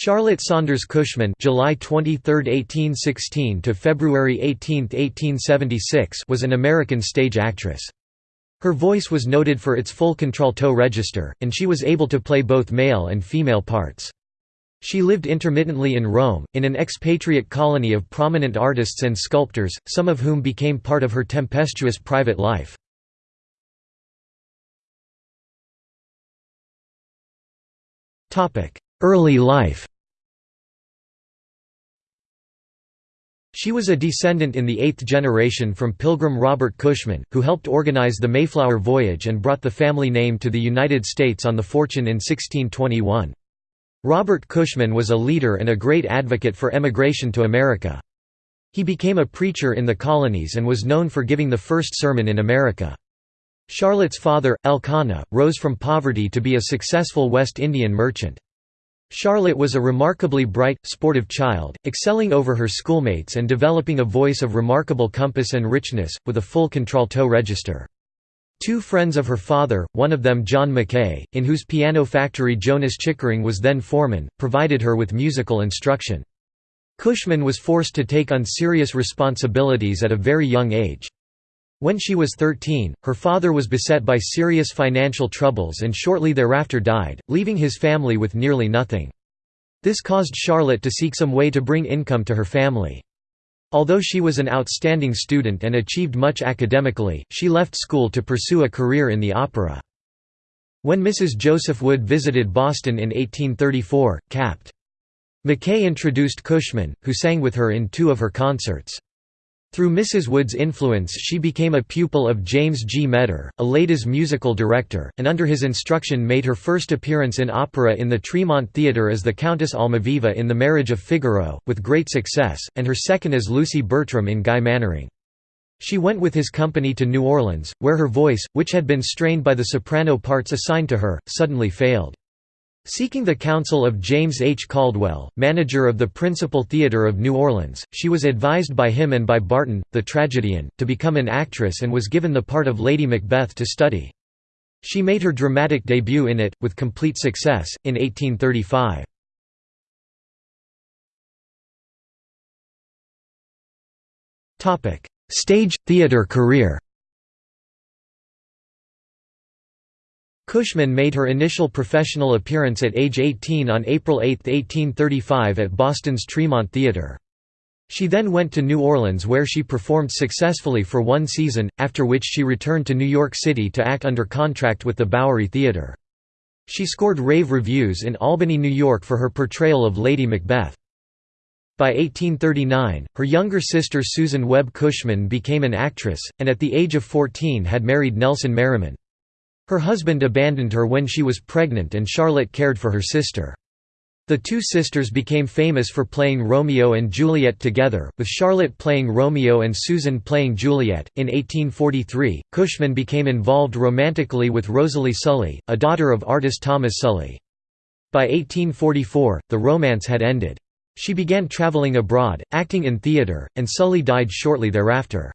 Charlotte Saunders Cushman July 23, 1816 to February 18, 1876 was an American stage actress. Her voice was noted for its full contralto register, and she was able to play both male and female parts. She lived intermittently in Rome, in an expatriate colony of prominent artists and sculptors, some of whom became part of her tempestuous private life. Early life She was a descendant in the eighth generation from Pilgrim Robert Cushman, who helped organize the Mayflower Voyage and brought the family name to the United States on the Fortune in 1621. Robert Cushman was a leader and a great advocate for emigration to America. He became a preacher in the colonies and was known for giving the first sermon in America. Charlotte's father, Elkanah, rose from poverty to be a successful West Indian merchant. Charlotte was a remarkably bright, sportive child, excelling over her schoolmates and developing a voice of remarkable compass and richness, with a full contralto register. Two friends of her father, one of them John Mackay, in whose piano factory Jonas Chickering was then foreman, provided her with musical instruction. Cushman was forced to take on serious responsibilities at a very young age. When she was 13, her father was beset by serious financial troubles and shortly thereafter died, leaving his family with nearly nothing. This caused Charlotte to seek some way to bring income to her family. Although she was an outstanding student and achieved much academically, she left school to pursue a career in the opera. When Mrs. Joseph Wood visited Boston in 1834, Capt. Mackay introduced Cushman, who sang with her in two of her concerts. Through Mrs. Wood's influence she became a pupil of James G. A Leydes musical director, and under his instruction made her first appearance in opera in the Tremont Theatre as the Countess Almaviva in The Marriage of Figaro, with great success, and her second as Lucy Bertram in Guy Mannering. She went with his company to New Orleans, where her voice, which had been strained by the soprano parts assigned to her, suddenly failed. Seeking the counsel of James H. Caldwell, manager of the Principal Theatre of New Orleans, she was advised by him and by Barton, the tragedian, to become an actress and was given the part of Lady Macbeth to study. She made her dramatic debut in it, with complete success, in 1835. Stage, theatre career Cushman made her initial professional appearance at age 18 on April 8, 1835 at Boston's Tremont Theatre. She then went to New Orleans where she performed successfully for one season, after which she returned to New York City to act under contract with the Bowery Theatre. She scored rave reviews in Albany, New York for her portrayal of Lady Macbeth. By 1839, her younger sister Susan Webb Cushman became an actress, and at the age of 14 had married Nelson Merriman. Her husband abandoned her when she was pregnant and Charlotte cared for her sister. The two sisters became famous for playing Romeo and Juliet together, with Charlotte playing Romeo and Susan playing Juliet. In 1843, Cushman became involved romantically with Rosalie Sully, a daughter of artist Thomas Sully. By 1844, the romance had ended. She began traveling abroad, acting in theatre, and Sully died shortly thereafter.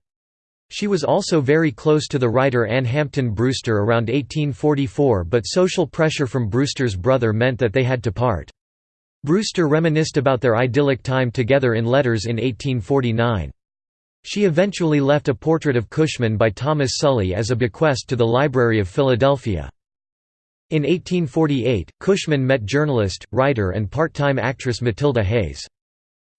She was also very close to the writer Anne Hampton Brewster around 1844 but social pressure from Brewster's brother meant that they had to part. Brewster reminisced about their idyllic time together in letters in 1849. She eventually left a portrait of Cushman by Thomas Sully as a bequest to the Library of Philadelphia. In 1848, Cushman met journalist, writer and part-time actress Matilda Hayes.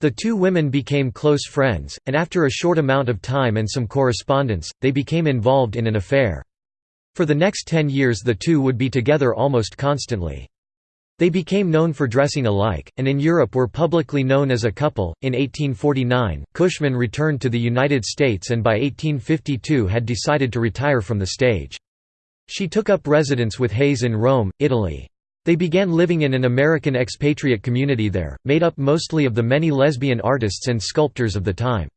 The two women became close friends, and after a short amount of time and some correspondence, they became involved in an affair. For the next ten years the two would be together almost constantly. They became known for dressing alike, and in Europe were publicly known as a couple. In 1849, Cushman returned to the United States and by 1852 had decided to retire from the stage. She took up residence with Hayes in Rome, Italy. They began living in an American expatriate community there, made up mostly of the many lesbian artists and sculptors of the time.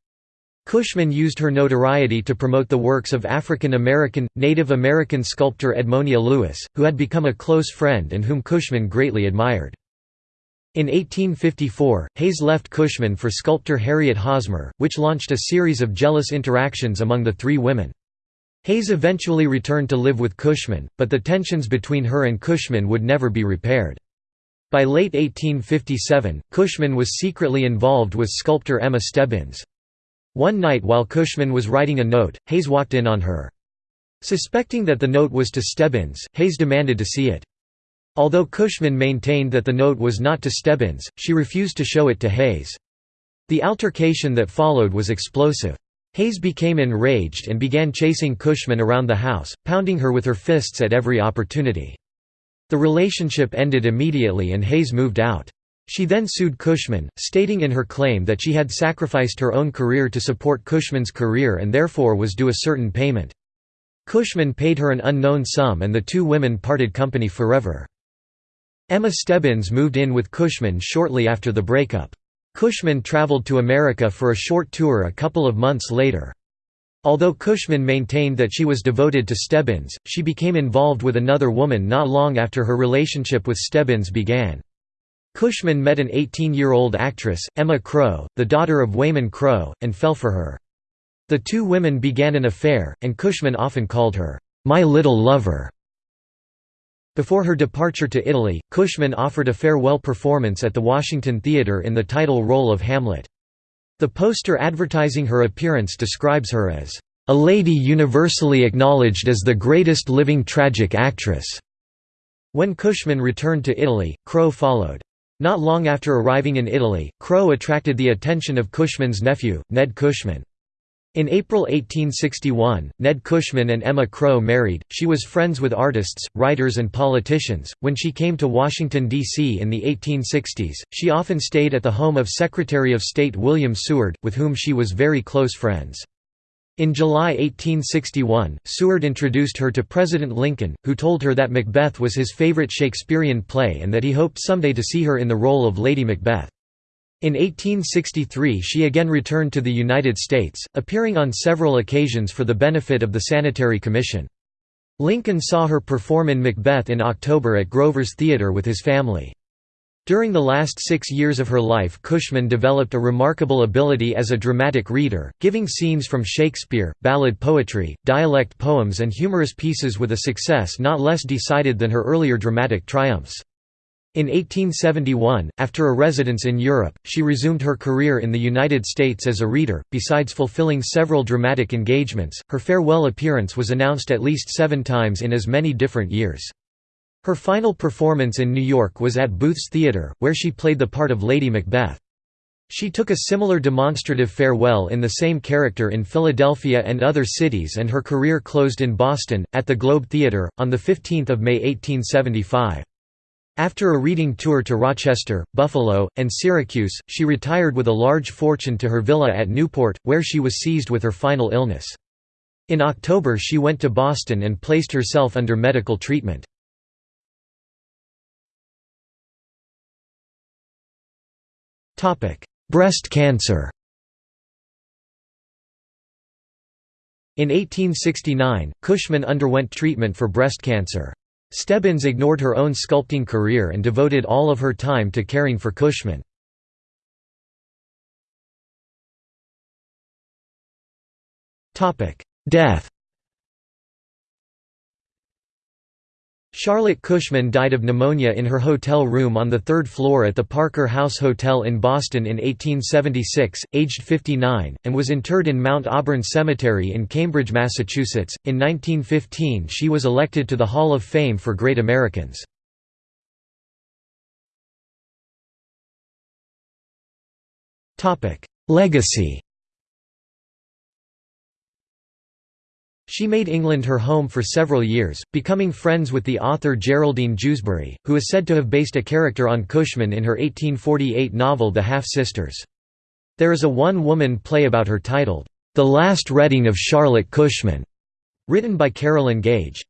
Cushman used her notoriety to promote the works of African American, Native American sculptor Edmonia Lewis, who had become a close friend and whom Cushman greatly admired. In 1854, Hayes left Cushman for sculptor Harriet Hosmer, which launched a series of jealous interactions among the three women. Hayes eventually returned to live with Cushman, but the tensions between her and Cushman would never be repaired. By late 1857, Cushman was secretly involved with sculptor Emma Stebbins. One night while Cushman was writing a note, Hayes walked in on her. Suspecting that the note was to Stebbins, Hayes demanded to see it. Although Cushman maintained that the note was not to Stebbins, she refused to show it to Hayes. The altercation that followed was explosive. Hayes became enraged and began chasing Cushman around the house, pounding her with her fists at every opportunity. The relationship ended immediately and Hayes moved out. She then sued Cushman, stating in her claim that she had sacrificed her own career to support Cushman's career and therefore was due a certain payment. Cushman paid her an unknown sum and the two women parted company forever. Emma Stebbins moved in with Cushman shortly after the breakup. Cushman traveled to America for a short tour a couple of months later. Although Cushman maintained that she was devoted to Stebbins, she became involved with another woman not long after her relationship with Stebbins began. Cushman met an 18-year-old actress, Emma Crow, the daughter of Wayman Crow, and fell for her. The two women began an affair, and Cushman often called her, "'my little lover'. Before her departure to Italy, Cushman offered a farewell performance at the Washington Theater in the title role of Hamlet. The poster advertising her appearance describes her as, "...a lady universally acknowledged as the greatest living tragic actress." When Cushman returned to Italy, Crow followed. Not long after arriving in Italy, Crow attracted the attention of Cushman's nephew, Ned Cushman. In April 1861, Ned Cushman and Emma Crow married. She was friends with artists, writers, and politicians. When she came to Washington, D.C. in the 1860s, she often stayed at the home of Secretary of State William Seward, with whom she was very close friends. In July 1861, Seward introduced her to President Lincoln, who told her that Macbeth was his favorite Shakespearean play and that he hoped someday to see her in the role of Lady Macbeth. In 1863 she again returned to the United States, appearing on several occasions for the benefit of the Sanitary Commission. Lincoln saw her perform in Macbeth in October at Grover's Theatre with his family. During the last six years of her life Cushman developed a remarkable ability as a dramatic reader, giving scenes from Shakespeare, ballad poetry, dialect poems and humorous pieces with a success not less decided than her earlier dramatic triumphs. In 1871, after a residence in Europe, she resumed her career in the United States as a reader. Besides fulfilling several dramatic engagements, her farewell appearance was announced at least seven times in as many different years. Her final performance in New York was at Booth's Theatre, where she played the part of Lady Macbeth. She took a similar demonstrative farewell in the same character in Philadelphia and other cities and her career closed in Boston, at the Globe Theatre, on 15 May 1875. After a reading tour to Rochester, Buffalo, and Syracuse, she retired with a large fortune to her villa at Newport, where she was seized with her final illness. In October she went to Boston and placed herself under medical treatment. Breast cancer In 1869, Cushman underwent treatment for breast cancer. Stebbins ignored her own sculpting career and devoted all of her time to caring for Cushman. Death Charlotte Cushman died of pneumonia in her hotel room on the third floor at the Parker House Hotel in Boston in 1876, aged 59, and was interred in Mount Auburn Cemetery in Cambridge, Massachusetts. In 1915, she was elected to the Hall of Fame for Great Americans. Legacy She made England her home for several years, becoming friends with the author Geraldine Jewsbury, who is said to have based a character on Cushman in her 1848 novel The Half-Sisters. There is a one-woman play about her titled, The Last Reading of Charlotte Cushman, written by Carolyn Gage.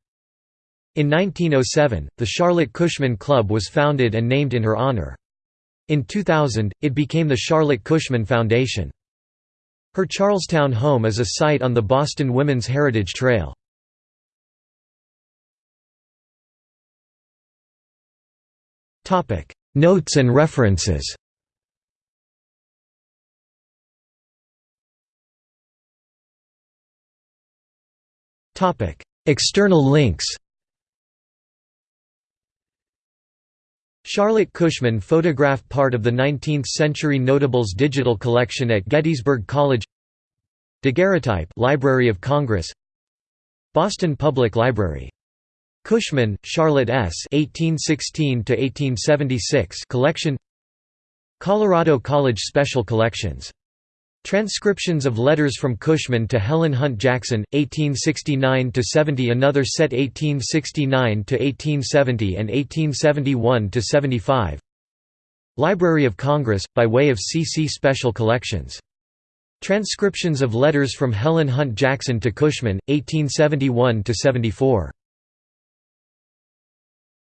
In 1907, the Charlotte Cushman Club was founded and named in her honor. In 2000, it became the Charlotte Cushman Foundation. Her Charlestown home is a site on the Boston Women's Heritage Trail. Notes and references External links Charlotte Cushman photographed part of the 19th-century Notables digital collection at Gettysburg College Daguerreotype Library of Congress Boston Public Library. Cushman, Charlotte S. 1816 collection Colorado College Special Collections. Transcriptions of letters from Cushman to Helen Hunt Jackson, 1869–70 Another set 1869–1870 and 1871–75 Library of Congress, by way of CC Special Collections. Transcriptions of letters from Helen Hunt Jackson to Cushman, 1871–74